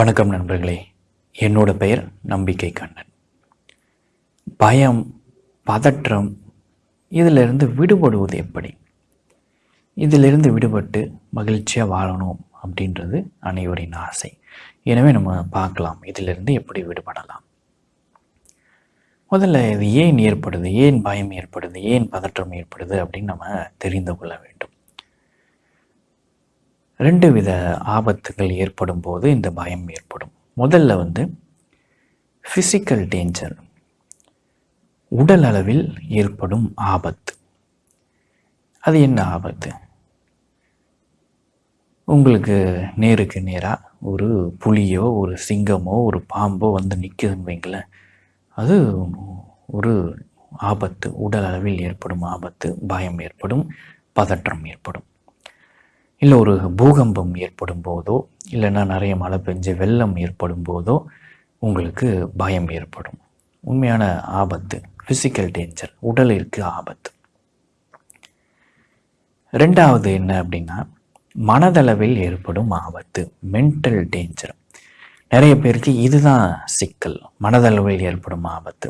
வணக்கம் நண்பர்களே. என்னோட பெயர் நம்பிக்கை கண்ணன். பயம் பதற்றம் இதிலிருந்து விடுபடுவது எப்படி? இதிலிருந்து விடுபட்டு மகிழ்ச்சியாக வாழணும் அப்படின்றது அனைவரின் ஆசை. எனவே நம்ம பார்க்கலாம் இதிலிருந்து எப்படி விடுபடலாம். முதல்ல இது ஏன் ஏற்படுது? ஏன் பயம் ஏற்படுது? ஏன் பதற்றம் ஏற்படுது அப்படின்னு நம்ம தெரிந்து கொள்ள வேண்டும். ரெண்டு வித ஆபத்துகள் ஏற்படும் போது இந்த பயம் ஏற்படும். முதல்ல வந்து ஃபிசிக்கல் டேஞ்சர் உடல் அளவில் ஏற்படும் ஆபத்து. அது என்ன ஆபத்து? உங்களுக்கு நேருக்கு நேராக ஒரு புலியோ ஒரு சிங்கமோ ஒரு பாம்போ வந்து நிற்குதுன்னு வைங்களேன். அது ஒரு ஆபத்து. உடல் அளவில் ஏற்படும் ஆபத்து. பயம் ஏற்படும். பதற்றம் ஏற்படும். இல்லை ஒரு பூகம்பம் ஏற்படும் போதோ இல்லைன்னா நிறைய மழை பெஞ்சு வெள்ளம் ஏற்படும் போதோ உங்களுக்கு பயம் ஏற்படும். உண்மையான ஆபத்து ஃபிசிக்கல் டேஞ்சர் உடலிற்கு ஆபத்து. ரெண்டாவது என்ன அப்படின்னா மனதளவில் ஏற்படும் ஆபத்து மென்டல் டேஞ்சர் நிறைய பேருக்கு இதுதான் சிக்கல் மனதளவில் ஏற்படும் ஆபத்து.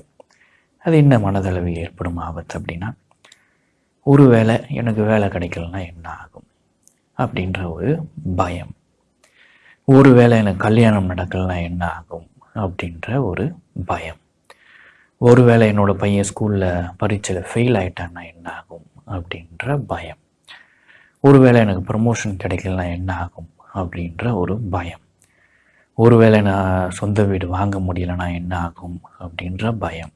அது என்ன மனதளவில் ஏற்படும் ஆபத்து அப்படின்னா ஒரு வேளை எனக்கு வேலை கிடைக்கலன்னா என்ன ஆகும்? அப்படின்ற ஒரு பயம். ஒரு வேளை எனக்கு கல்யாணம் நடக்கலனா என்ன ஆகும் அப்படின்ற ஒரு பயம். ஒருவேளை என்னோட பையன் ஸ்கூலில் பரீட்சையில் ஃபெயில் ஆயிட்டான்னா என்ன ஆகும் அப்படின்ற பயம். ஒருவேளை எனக்கு ப்ரமோஷன் கிடைக்கலனா என்ன ஆகும் அப்படின்ற ஒரு பயம். ஒருவேளை நான் சொந்த வீடு வாங்க முடியலனா என்ன ஆகும் அப்படின்ற பயம்.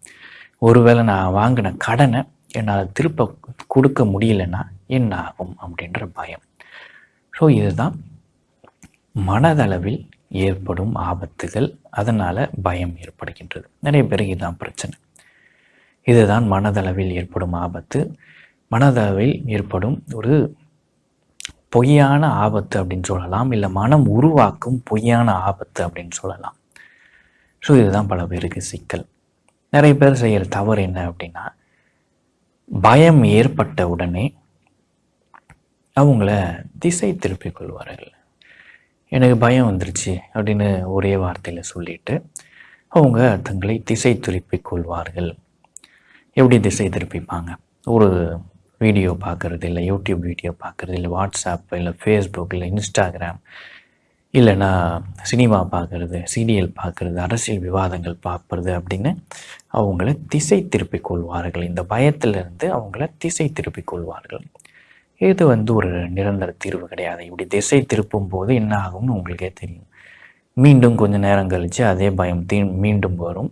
ஒருவேளை நான் வாங்கின கடனை என்னால் திருப்ப கொடுக்க முடியலன்னா என்ன ஆகும் அப்படின்ற பயம். ஸோ இதுதான் மனதளவில் ஏற்படும் ஆபத்துகள். அதனால் பயம் ஏற்படுகின்றது. நிறைய பேருக்கு இதுதான் பிரச்சனை. இதுதான் மனதளவில் ஏற்படும் ஆபத்து. மனதளவில் ஏற்படும் ஒரு பொய்யான ஆபத்து அப்படின்னு சொல்லலாம். இல்லை மனம் உருவாக்கும் பொய்யான ஆபத்து அப்படின்னு சொல்லலாம். ஸோ இதுதான் பல பேருக்கு சிக்கல். நிறைய பேர் செய்கிற தவறு என்ன அப்படின்னா பயம் ஏற்பட்ட உடனே அவங்கள திசை திருப்பிக் கொள்வார்கள் எனக்கு பயம் வந்துருச்சு அப்படின்னு ஒரே வார்த்தையில் சொல்லிட்டு அவங்க தங்களை திசை திருப்பிக் கொள்வார்கள் எப்படி திசை திருப்பிப்பாங்க? ஒரு வீடியோ பார்க்குறது இல்லை யூடியூப் வீடியோ பார்க்குறது இல்லை வாட்ஸ்அப் இல்லை ஃபேஸ்புக் இல்லை இன்ஸ்டாகிராம் இல்லைன்னா சினிமா பார்க்குறது சீரியல் பார்க்குறது அரசியல் விவாதங்கள் பார்ப்பது அப்படின்னு அவங்கள திசை திருப்பிக் கொள்வார்கள் இந்த பயத்திலிருந்து அவங்கள திசை திருப்பிக் கொள்வார்கள் இது வந்து ஒரு நிரந்தர தீர்வு கிடையாது? இப்படி திசை திருப்பும் போது என்ன ஆகும்னு உங்களுக்கே தெரியும். மீண்டும் கொஞ்சம் நேரம் கழித்து அதே பயம் தீ மீண்டும் வரும்.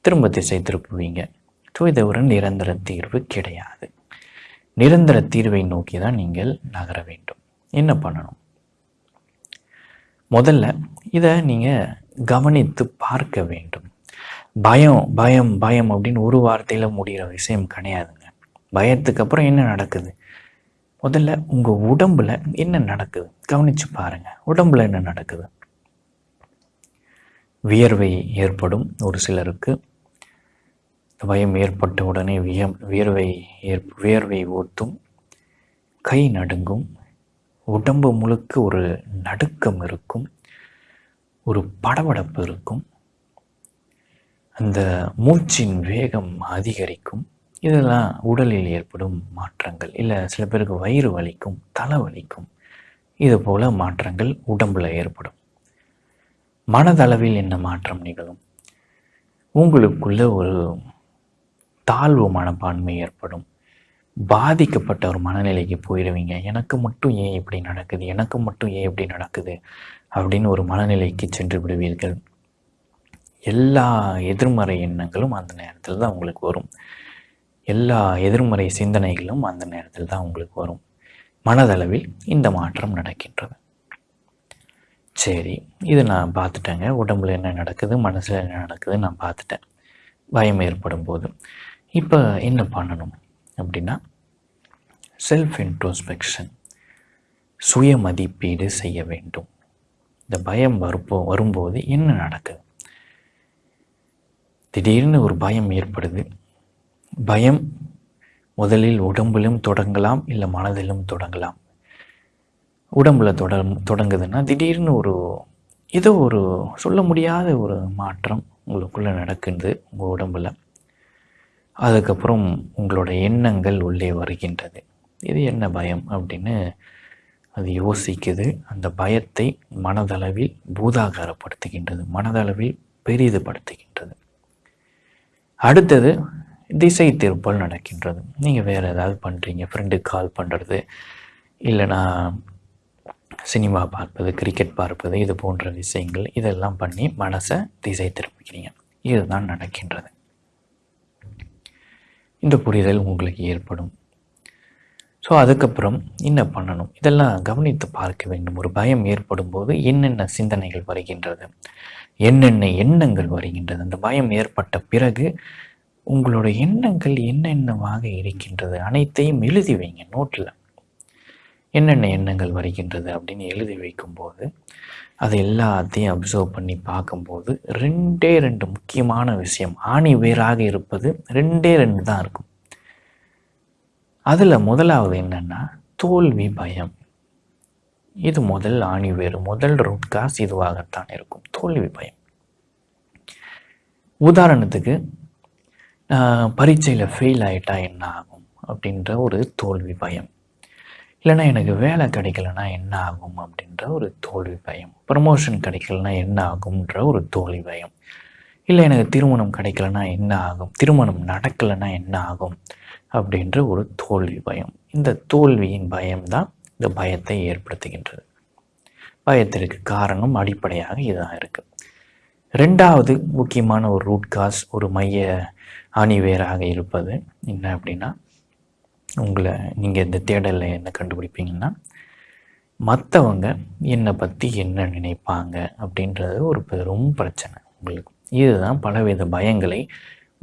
திரும்ப திசை திருப்புவீங்க. ஸோ இது ஒரு நிரந்தர தீர்வு கிடையாது. நிரந்தர தீர்வை நோக்கி தான் நீங்கள் நகர வேண்டும். என்ன பண்ணணும்? முதல்ல இதை நீங்கள் கவனித்து பார்க்க வேண்டும். பயம் பயம் பயம் அப்படின்னு ஒரு வார்த்தையில் முடிகிற விஷயம் கிடையாதுங்க. பயத்துக்கு அப்புறம் என்ன நடக்குது? முதல்ல உங்கள் உடம்புல என்ன நடக்குது? கவனித்து பாருங்கள் உடம்புல என்ன நடக்குது? வியர்வை ஏற்படும் ஒரு சிலருக்கு. பயம் ஏற்பட்ட உடனே விய வியர்வை ஏற் வியர்வை ஊற்றும் கை நடுங்கும். உடம்பு முழுக்க ஒரு நடுக்கம் இருக்கும். ஒரு படபடப்பு இருக்கும். அந்த மூச்சின் வேகம் அதிகரிக்கும். இதெல்லாம் உடலில் ஏற்படும் மாற்றங்கள் இல்லை சில பேருக்கு வயிறு வலிக்கும் தலை வலிக்கும். இது போல் மாற்றங்கள் உடம்பில் ஏற்படும். மனதளவில் என்ன மாற்றம் நிகழும்? உங்களுக்குள்ள ஒரு தாழ்வு மனப்பான்மை ஏற்படும். பாதிக்கப்பட்ட ஒரு மனநிலைக்கு போயிடுவீங்க எனக்கு மட்டும் ஏன் இப்படி நடக்குது? எனக்கு மட்டும் ஏன் இப்படி நடக்குது? அப்படின்னு ஒரு மனநிலைக்கு சென்று விடுவீர்கள். எல்லா எதிர்மறை எண்ணங்களும் அந்த நேரத்தில் தான் உங்களுக்கு வரும். எல்லா எதிர்மறை சிந்தனைகளும் அந்த நேரத்தில் தான் உங்களுக்கு வரும். மனதளவில் இந்த மாற்றம் நடக்கின்றது. சரி இது நான் பார்த்துட்டேங்க. உடம்புல என்ன நடக்குது மனசில் என்ன நடக்குது நான் பார்த்துட்டேன். பயம் ஏற்படும் போது இப்போ என்ன பண்ணணும் அப்படின்னா செல்ஃப் இன்ட்ரோஸ்பெக்ஷன் சுய மதிப்பீடு செய்ய வேண்டும். இந்த பயம் வருப்போ வரும்போது என்ன நடக்குது? திடீர்னு ஒரு பயம் ஏற்படுது. பயம் முதலில் உடம்பிலும் தொடங்கலாம் இல்லை மனதிலும் தொடங்கலாம். உடம்புல தொட தொடங்குதுன்னா திடீர்னு ஒரு ஏதோ ஒரு சொல்ல முடியாத ஒரு மாற்றம் உங்களுக்குள்ளே நடக்குது உங்கள் உடம்பில். அதுக்கப்புறம் உங்களோட எண்ணங்கள் உள்ளே வருகின்றது. இது என்ன பயம் அப்படின்னு அது யோசிக்குது. அந்த பயத்தை மனதளவில் பூதாகாரப்படுத்துகின்றது மனதளவில் பெரிதுபடுத்துகின்றது. அடுத்தது திசை திருப்பல் நடக்கின்றது. நீங்கள் வேறு ஏதாவது பண்ணுறீங்க ஃப்ரெண்டுக்கு கால் பண்ணுறது இல்லைனா சினிமா பார்ப்பது கிரிக்கெட் பார்ப்பது இது போன்ற விஷயங்கள் இதெல்லாம் பண்ணி மனசை திசை திருப்பிக்கிறீங்க இதுதான் நடக்கின்றது. இந்த புரிதல் உங்களுக்கு ஏற்படும். ஸோ அதுக்கப்புறம் என்ன பண்ணணும்? இதெல்லாம் கவனித்து பார்க்க வேண்டும். ஒரு பயம் ஏற்படும் போது என்னென்ன சிந்தனைகள் வருகின்றது? என்னென்ன எண்ணங்கள் வருகின்றது? அந்த பயம் ஏற்பட்ட பிறகு உங்களோட எண்ணங்கள் என்னென்னவாக இருக்கின்றது? அனைத்தையும் எழுதி வைங்க நோட்டில் என்னென்ன எண்ணங்கள் வருகின்றது அப்படின்னு எழுதி வைக்கும்போது அது எல்லாத்தையும் அப்சர்வ் பண்ணி பார்க்கும்போது ரெண்டே ரெண்டு முக்கியமான விஷயம். ஆணி வேறாக இருப்பது ரெண்டே ரெண்டு தான் இருக்கும். அதில் முதலாவது என்னென்னா தோல்வி பயம். இது முதல் ஆணி வேறு முதல் ரூட் காஸ் இதுவாகத்தான் இருக்கும். தோல்வி பயம். உதாரணத்துக்கு பரீட்சையில் ஃபெயில் ஆகிட்டா என்ன ஆகும் அப்படின்ற ஒரு தோல்வி பயம். இல்லைன்னா எனக்கு வேலை கிடைக்கலனா என்ன ஆகும் அப்படின்ற ஒரு தோல்வி பயம். ப்ரமோஷன் கிடைக்கலனா என்ன ஆகும்ன்ற ஒரு தோல்வி பயம். இல்லை எனக்கு திருமணம் கிடைக்கலனா என்ன ஆகும் திருமணம் நடக்கலைன்னா என்ன ஆகும் அப்படின்ற ஒரு தோல்வி பயம். இந்த தோல்வியின் பயம்தான் இந்த பயத்தை ஏற்படுத்துகின்றது. பயத்திற்கு காரணம் அடிப்படையாக இதுதான் இருக்குது ரெண்டாவது முக்கியமான ஒரு ரூட் காஸ் ஒரு மைய அணிவேராக இருப்பது என்ன அப்படின்னா உங்களை நீங்கள் இந்த தேடலில் என்ன கண்டுபிடிப்பீங்கன்னா மற்றவங்க என்னை பற்றி என்ன நினைப்பாங்க அப்படின்றது ஒரு பெரும் பிரச்சனை உங்களுக்கு. இதுதான் பலவித பயங்களை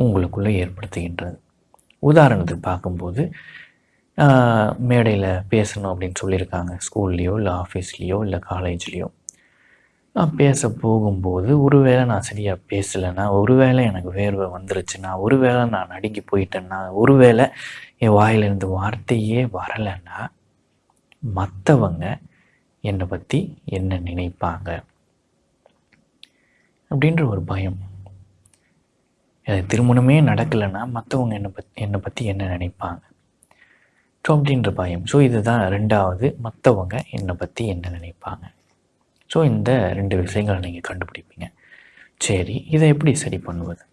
உங்களுக்குள்ளே ஏற்படுத்துகின்றது. உதாரணத்துக்கு பார்க்கும்போது மேடையில் பேசணும் அப்படின்னு சொல்லியிருக்காங்க. ஸ்கூல்லேயோ இல்லை ஆஃபீஸ்லேயோ இல்லை காலேஜ்லேயோ நான் பேச போகும்போது ஒருவேளை நான் சரியாக பேசலைன்னா ஒருவேளை எனக்கு வேர்வை வந்துருச்சுன்னா ஒருவேளை நான் நடுங்கி போயிட்டேன்னா ஒருவேளை என் வாயிலிருந்து வார்த்தையே வரலைன்னா மற்றவங்க என்னை பற்றி என்ன நினைப்பாங்க? அப்படின்ற ஒரு பயம். எனக்கு திருமணமே நடக்கலைன்னா மற்றவங்க என்னை பற்றி என்னை பற்றி என்ன நினைப்பாங்க? ஸோ அப்படின்ற பயம். ஸோ இதுதான் ரெண்டாவது. மற்றவங்க என்னை பற்றி என்ன நினைப்பாங்க? ஸோ இந்த ரெண்டு விஷயங்களை நீங்கள் கண்டுபிடிப்பீங்க. சரி இதை எப்படி சரி பண்ணுவது?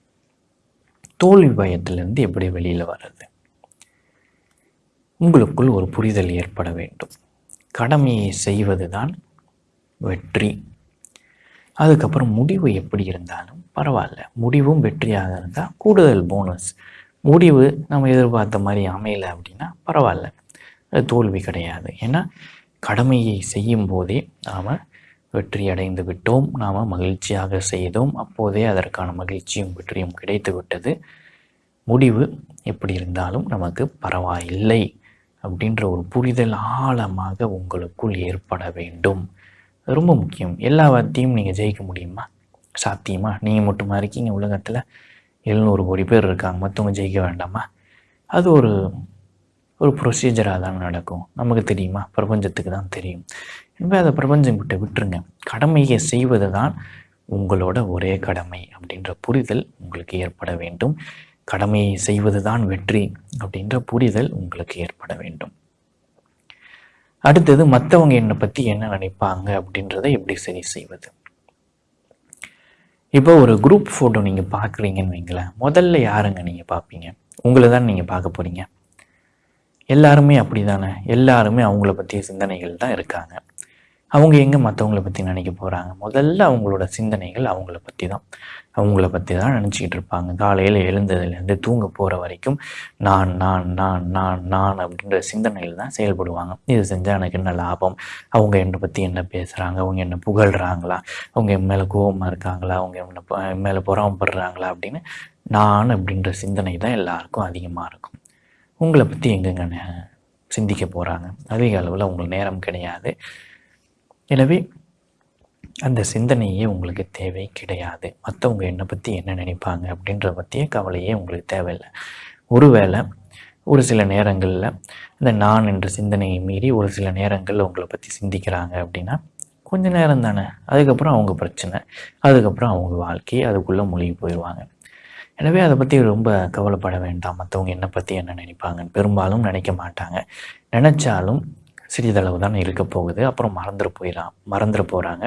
தோல்வி பயத்திலிருந்து எப்படி வெளியில் வர்றது? உங்களுக்குள் ஒரு புரிதல் ஏற்பட வேண்டும். கடமையை செய்வது தான் வெற்றி. அதுக்கப்புறம் முடிவு எப்படி இருந்தாலும் பரவாயில்ல. முடிவும் வெற்றியாக இருந்தால் கூடுதல் போனஸ் முடிவு நம்ம எதிர்பார்த்த மாதிரி அமையலை அப்படின்னா பரவாயில்ல. அது தோல்வி கிடையாது. ஏன்னா கடமையை செய்யும் போதே நாம் வெற்றி அடைந்து விட்டோம் நாம் மகிழ்ச்சியாக செய்தோம். அப்போதே அதற்கான மகிழ்ச்சியும் வெற்றியும் கிடைத்து விட்டது முடிவு எப்படி இருந்தாலும் நமக்கு பரவாயில்லை அப்படின்ற ஒரு புரிதல் ஆழமாக உங்களுக்குள் ஏற்பட வேண்டும். ரொம்ப முக்கியம். எல்லாத்தையும் நீங்கள் ஜெயிக்க முடியுமா? சாத்தியமா? நீங்கள் மட்டுமா இருக்கீங்க உலகத்தில்? எழுநூறு கோடி பேர் இருக்காங்க. மற்றவங்க ஜெயிக்க வேண்டாமா? அது ஒரு ஒரு ப்ரொசீஜராக தான் நடக்கும். நமக்கு தெரியுமா? பிரபஞ்சத்துக்கு தான் தெரியும். எனவே அதை பிரபஞ்சம் கிட்ட விட்டுருங்க. கடமையை செய்வது தான் உங்களோட ஒரே கடமை அப்படின்ற புரிதல் உங்களுக்கு ஏற்பட வேண்டும். கடமையை செய்வது தான் வெற்றி அப்படின்ற புரிதல் உங்களுக்கு ஏற்பட வேண்டும். அடுத்தது மற்றவங்க என்னை பற்றி என்ன நினைப்பாங்க அப்படின்றத எப்படி சரி செய்வது? இப்போ ஒரு குரூப் ஃபோட்டோ நீங்கள் பார்க்குறீங்கன்னு வைங்களேன். முதல்ல யாருங்க நீங்கள் பார்ப்பீங்க உங்களை தான் நீங்கள் பார்க்க போகிறீங்க எல்லாருமே அப்படி தானே எல்லாருமே அவங்கள பற்றிய சிந்தனைகள் தான் இருக்காங்க. அவங்க எங்கே மற்றவங்கள பற்றி நினைக்க போகிறாங்க முதல்ல அவங்களோட சிந்தனைகள் அவங்கள பற்றி தான் அவங்கள பற்றி தான் நினச்சிக்கிட்டு இருப்பாங்க. காலையில் எழுந்ததுலேருந்து தூங்க போகிற வரைக்கும் நான் நான் நான் நான் நான் அப்படின்ற சிந்தனையில் தான் செயல்படுவாங்க. இது செஞ்சால் எனக்கு என்ன லாபம்? அவங்க என்னை பற்றி என்ன பேசுகிறாங்க அவங்க என்ன புகழ்கிறாங்களா அவங்க என் மேலே கோபமாக இருக்காங்களா? அவங்க என்ன என் மேலே புறாமப்படுறாங்களா அப்படின்னு நான் அப்படின்ற சிந்தனை தான் எல்லாருக்கும் அதிகமாக இருக்கும். உங்களை பற்றி எங்கெங்க நே- சிந்திக்க போகிறாங்க அதிக அளவில் உங்களுக்கு நேரம் கிடையாது. எனவே அந்த சிந்தனையே உங்களுக்கு தேவை கிடையாது. மற்றவங்க என்னை பற்றி என்ன நினைப்பாங்க அப்படின்ற பற்றிய கவலையே உங்களுக்கு தேவையில்லை. ஒருவேளை ஒரு சில நேரங்களில் இந்த நான் என்ற சிந்தனையை மீறி ஒரு சில நேரங்களில் உங்களை பற்றி சிந்திக்கிறாங்க அப்படின்னா கொஞ்ச நேரம் தானே. அதுக்கப்புறம் அவங்க பிரச்சனை அதுக்கப்புறம் அவங்க வாழ்க்கை அதுக்குள்ளே மூழ்கி போயிடுவாங்க எனவே அதை பற்றி ரொம்ப கவலைப்பட வேண்டாம். மற்றவங்க என்னை பற்றி என்ன நினைப்பாங்கன்னு பெரும்பாலும் நினைக்க மாட்டாங்க. நினச்சாலும் சிறிதளவு தான் இருக்க போகுது. அப்புறம் மறந்துட போயிடலாம் மறந்துட போகிறாங்க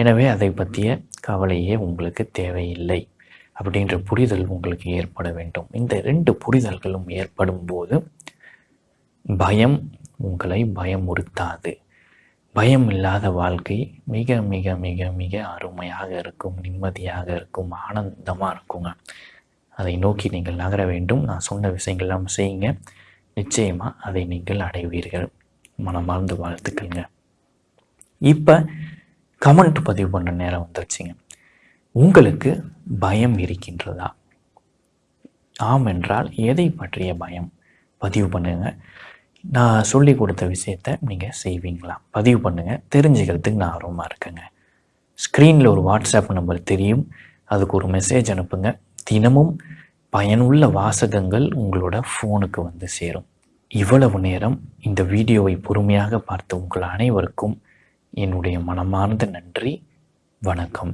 எனவே அதை பற்றிய கவலையே உங்களுக்கு தேவையில்லை அப்படின்ற புரிதல் உங்களுக்கு ஏற்பட வேண்டும். இந்த ரெண்டு புரிதல்களும் ஏற்படும் போது பயம் உங்களை பயமுறுத்தாது. பயம் இல்லாத வாழ்க்கை மிக மிக மிக மிக அருமையாக இருக்கும் நிம்மதியாக இருக்கும் ஆனந்தமாக இருக்குங்க. அதை நோக்கி நீங்கள் நகர வேண்டும். நான் சொன்ன விஷயங்கள்லாம் செய்யுங்க. நிச்சயமாக அதை நீங்கள் அடைவீர்கள். மனமார்ந்த வாழ்த்துக்கள்ங்க. இப்போ கமெண்ட் பதிவு பண்ண நேரம் வந்துருச்சுங்க. உங்களுக்கு பயம் இருக்கின்றதா? ஆம் என்றால் எதை பற்றிய பயம்? பதிவு பண்ணுங்க. நான் சொல்லி கொடுத்த விஷயத்த நீங்கள் செய்வீங்களா? பதிவு பண்ணுங்கள் தெரிஞ்சுக்கிறதுக்கு நான் ஆர்வமாக இருக்கேங்க. ஸ்க்ரீனில் ஒரு வாட்ஸ்அப் நம்பர் தெரியும். அதுக்கு ஒரு மெசேஜ் அனுப்புங்க. தினமும் பயனுள்ள வாசகங்கள் உங்களோட ஃபோனுக்கு வந்து சேரும். இவ்வளவு நேரம் இந்த வீடியோவை பொறுமையாக பார்த்த உங்கள் அனைவருக்கும் என்னுடைய மனமார்ந்த நன்றி. வணக்கம்.